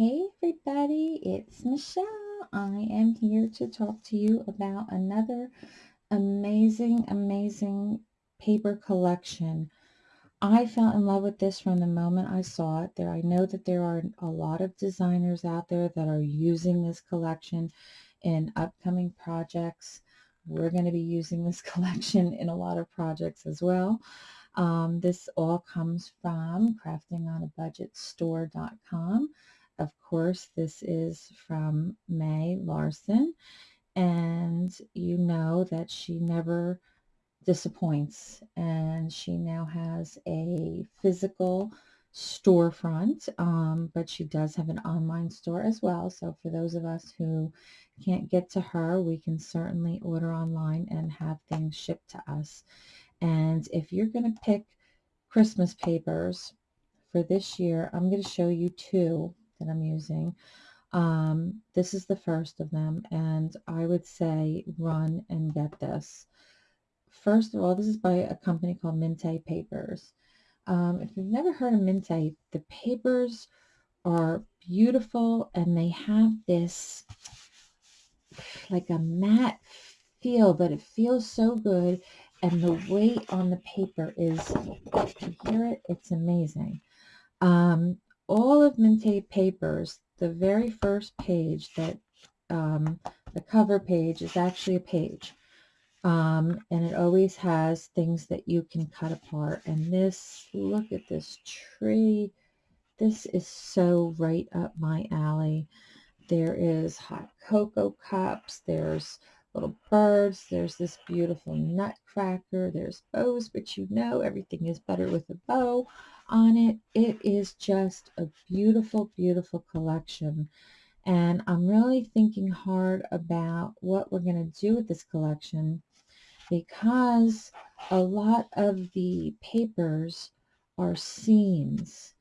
Hey everybody, it's Michelle. I am here to talk to you about another amazing, amazing paper collection. I fell in love with this from the moment I saw it. There, I know that there are a lot of designers out there that are using this collection in upcoming projects. We're going to be using this collection in a lot of projects as well. Um, this all comes from craftingonabudgetstore.com. Of course, this is from May Larson, and you know that she never disappoints, and she now has a physical storefront, um, but she does have an online store as well. So for those of us who can't get to her, we can certainly order online and have things shipped to us. And if you're going to pick Christmas papers for this year, I'm going to show you two that I'm using. Um, this is the first of them, and I would say run and get this. First of all, this is by a company called Mintay Papers. Um, if you've never heard of Mintay, the papers are beautiful and they have this like a matte feel, but it feels so good and the weight on the paper is, you hear it? It's amazing. Um, all of Mintay papers, the very first page that um, the cover page is actually a page. Um, and it always has things that you can cut apart. And this, look at this tree. This is so right up my alley. There is hot cocoa cups. There's little birds. There's this beautiful nutcracker. There's bows, but you know everything is better with a bow on it. It is just a beautiful, beautiful collection. And I'm really thinking hard about what we're going to do with this collection because a lot of the papers are scenes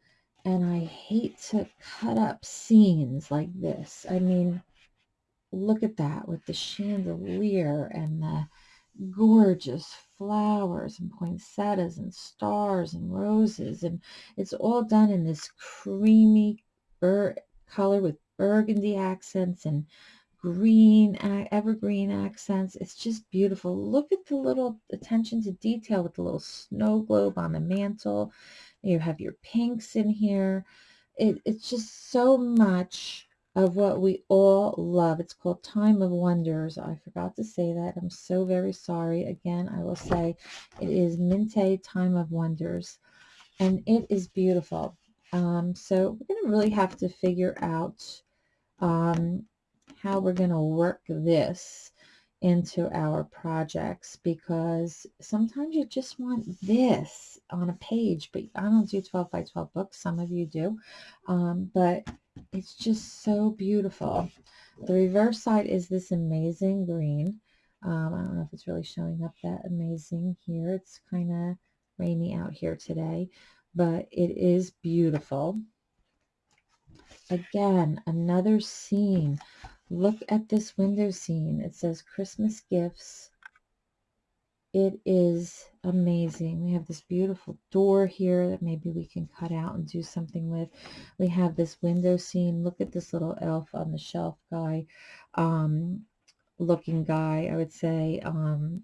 and I hate to cut up scenes like this. I mean, look at that with the chandelier and the gorgeous flowers and poinsettias and stars and roses and it's all done in this creamy er, color with burgundy accents and green evergreen accents. It's just beautiful. Look at the little attention to detail with the little snow globe on the mantle. You have your pinks in here. It, it's just so much of what we all love. It's called Time of Wonders. I forgot to say that. I'm so very sorry. Again, I will say it is Mintay Time of Wonders, and it is beautiful. Um, so we're going to really have to figure out um, how we're going to work this into our projects because sometimes you just want this on a page but I don't do 12 by 12 books some of you do um, but it's just so beautiful the reverse side is this amazing green um, I don't know if it's really showing up that amazing here it's kind of rainy out here today but it is beautiful again another scene Look at this window scene. It says Christmas gifts. It is amazing. We have this beautiful door here that maybe we can cut out and do something with. We have this window scene. Look at this little elf on the shelf guy, um, looking guy, I would say. Um,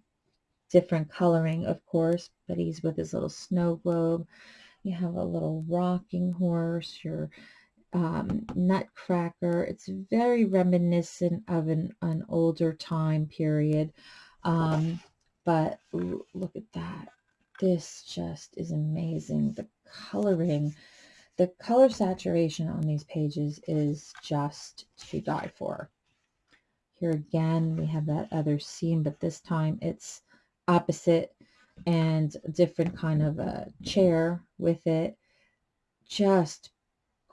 different coloring, of course, but he's with his little snow globe. You have a little rocking horse. Your um, Nutcracker. It's very reminiscent of an, an older time period. Um, but look at that. This just is amazing. The coloring, the color saturation on these pages is just to die for. Here again, we have that other scene, but this time it's opposite and different kind of a chair with it. Just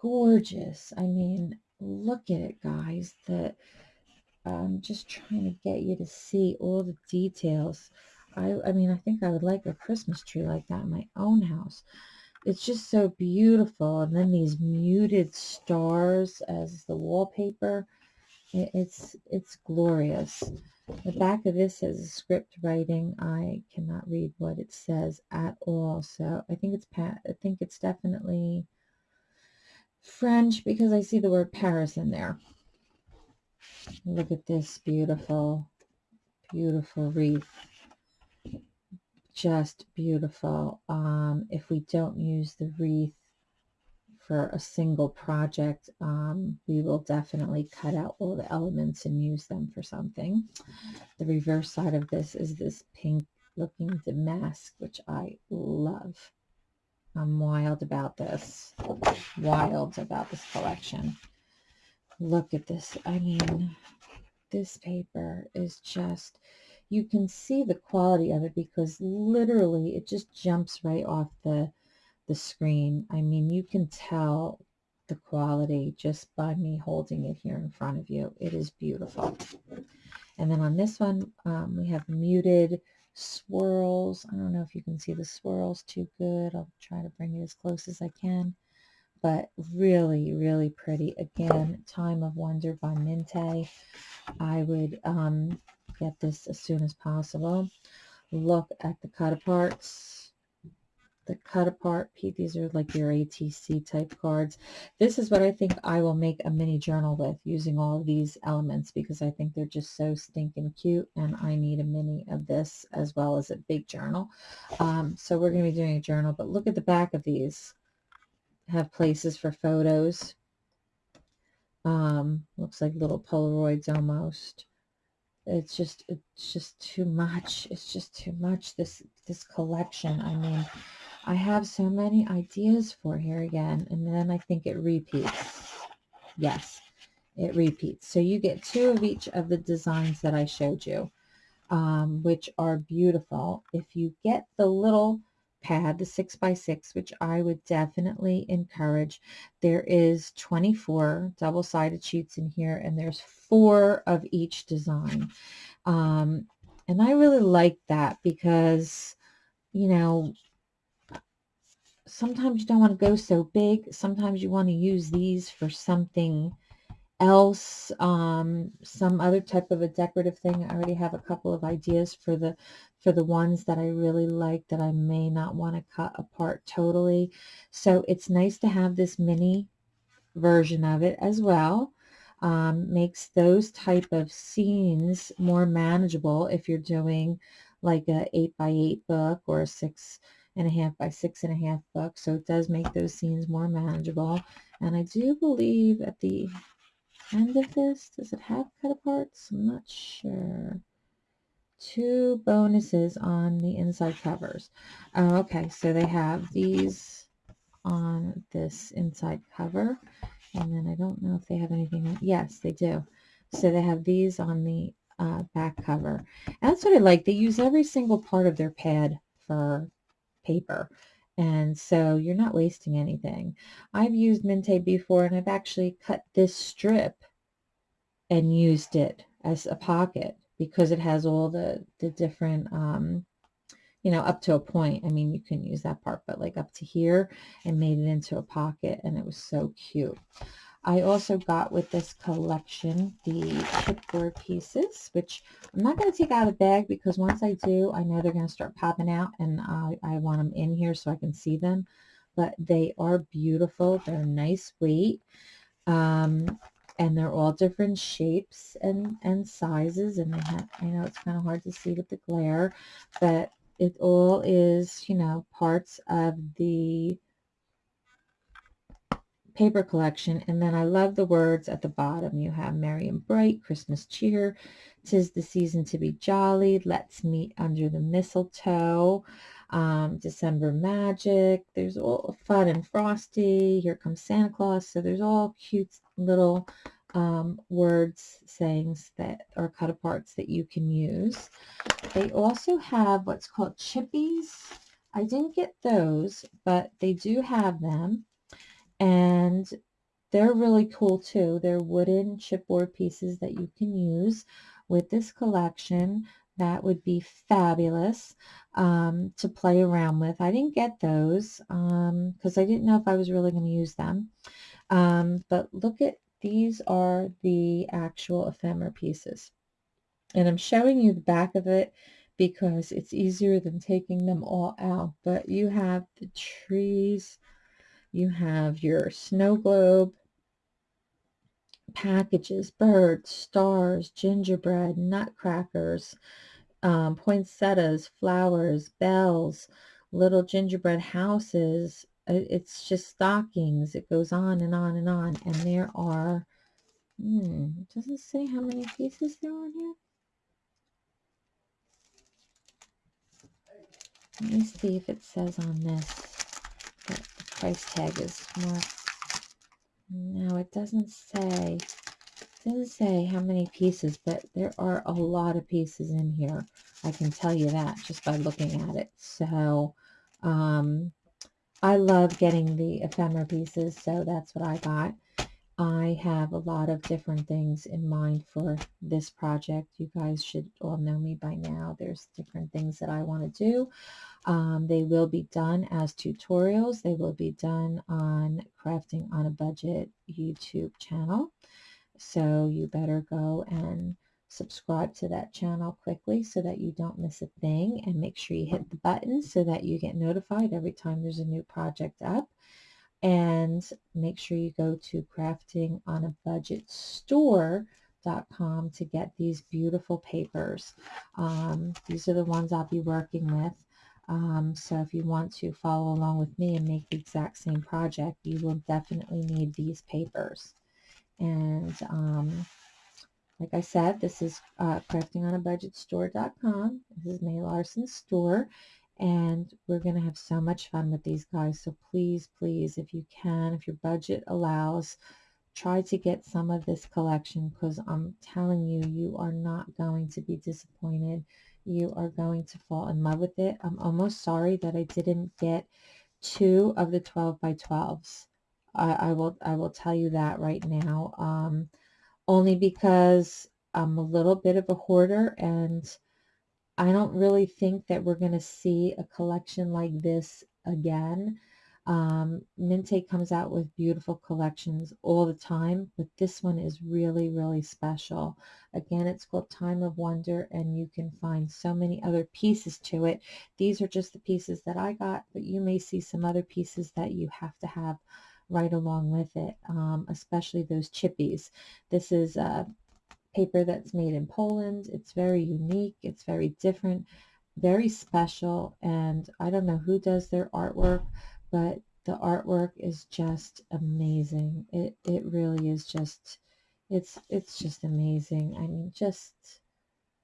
gorgeous. I mean, look at it, guys. The I'm just trying to get you to see all the details. I, I mean, I think I would like a Christmas tree like that in my own house. It's just so beautiful. And then these muted stars as the wallpaper. It, it's, it's glorious. The back of this is script writing. I cannot read what it says at all. So I think it's Pat. I think it's definitely French because I see the word Paris in there. Look at this beautiful, beautiful wreath. Just beautiful. Um, if we don't use the wreath for a single project, um, we will definitely cut out all the elements and use them for something. The reverse side of this is this pink looking damask, which I love. I'm wild about this. Wild about this collection. Look at this. I mean, this paper is just, you can see the quality of it because literally it just jumps right off the, the screen. I mean, you can tell the quality just by me holding it here in front of you. It is beautiful. And then on this one, um, we have muted swirls. I don't know if you can see the swirls too good. I'll try to bring it as close as I can. But really, really pretty. Again, Time of Wonder by Mintay. I would um, get this as soon as possible. Look at the cut aparts the cut apart these are like your ATC type cards this is what I think I will make a mini journal with using all of these elements because I think they're just so stinking cute and I need a mini of this as well as a big journal um, so we're going to be doing a journal but look at the back of these have places for photos um, looks like little Polaroids almost it's just it's just too much it's just too much this this collection I mean I have so many ideas for here again, and then I think it repeats. Yes, it repeats. So you get two of each of the designs that I showed you, um, which are beautiful. If you get the little pad, the 6 by 6 which I would definitely encourage. There is 24 double-sided sheets in here, and there's four of each design. Um, and I really like that because, you know, sometimes you don't want to go so big. Sometimes you want to use these for something else, um, some other type of a decorative thing. I already have a couple of ideas for the for the ones that I really like that I may not want to cut apart totally. So it's nice to have this mini version of it as well. Um, makes those type of scenes more manageable if you're doing like a 8 by 8 book or a 6 and a half by six and a half book So it does make those scenes more manageable. And I do believe at the end of this, does it have cut aparts? I'm not sure. Two bonuses on the inside covers. Oh, okay, so they have these on this inside cover. And then I don't know if they have anything. Yes, they do. So they have these on the uh, back cover. And that's what I like. They use every single part of their pad for paper. And so you're not wasting anything. I've used Mintay before and I've actually cut this strip and used it as a pocket because it has all the, the different, um, you know, up to a point. I mean, you can use that part, but like up to here and made it into a pocket and it was so cute. I also got with this collection the chipboard pieces, which I'm not going to take out of the bag because once I do, I know they're going to start popping out and I, I want them in here so I can see them. But they are beautiful. They're nice weight. Um, and they're all different shapes and, and sizes. And have, I know it's kind of hard to see with the glare, but it all is, you know, parts of the paper collection. And then I love the words at the bottom. You have merry and bright, Christmas cheer, tis the season to be jolly, let's meet under the mistletoe, um, December magic. There's all fun and frosty. Here comes Santa Claus. So there's all cute little um, words, sayings that are cut aparts that you can use. They also have what's called chippies. I didn't get those, but they do have them and they're really cool too. They're wooden chipboard pieces that you can use with this collection. That would be fabulous um, to play around with. I didn't get those because um, I didn't know if I was really going to use them. Um, but look at, these are the actual ephemera pieces. And I'm showing you the back of it because it's easier than taking them all out. But you have the trees, You have your snow globe, packages, birds, stars, gingerbread, nutcrackers, um, poinsettias, flowers, bells, little gingerbread houses. It's just stockings. It goes on and on and on. And there are, hmm, it doesn't say how many pieces there are here. Let me see if it says on this price tag is more. No, it doesn't say. It doesn't say how many pieces, but there are a lot of pieces in here. I can tell you that just by looking at it. So, um, I love getting the ephemera pieces, so that's what I got. I have a lot of different things in mind for this project. You guys should all know me by now. There's different things that I want to do. Um, they will be done as tutorials. They will be done on Crafting on a Budget YouTube channel. So you better go and subscribe to that channel quickly so that you don't miss a thing and make sure you hit the button so that you get notified every time there's a new project up and make sure you go to crafting on a budget store.com to get these beautiful papers. Um, these are the ones I'll be working with. Um, so if you want to follow along with me and make the exact same project, you will definitely need these papers. And um, like I said, this is uh, craftingonabudgetstore.com. This is May Larson's store and we're going to have so much fun with these guys. So please, please, if you can, if your budget allows, try to get some of this collection because I'm telling you, you are not going to be disappointed. You are going to fall in love with it. I'm almost sorry that I didn't get two of the 12 by 12s. I, I will I will tell you that right now. Um, only because I'm a little bit of a hoarder and I don't really think that we're going to see a collection like this again. Um, comes out with beautiful collections all the time, but this one is really, really special. Again, it's called Time of Wonder, and you can find so many other pieces to it. These are just the pieces that I got, but you may see some other pieces that you have to have right along with it, um, especially those chippies. This is uh, paper that's made in Poland. It's very unique. It's very different, very special. And I don't know who does their artwork, but the artwork is just amazing. It, it really is just, it's, it's just amazing. I mean, just,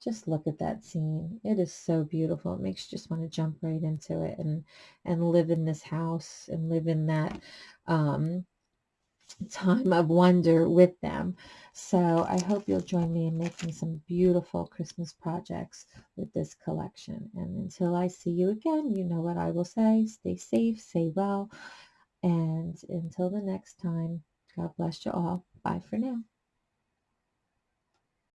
just look at that scene. It is so beautiful. It makes you just want to jump right into it and, and live in this house and live in that, um, time of wonder with them. So I hope you'll join me in making some beautiful Christmas projects with this collection. And until I see you again, you know what I will say. Stay safe, stay well. And until the next time, God bless you all. Bye for now.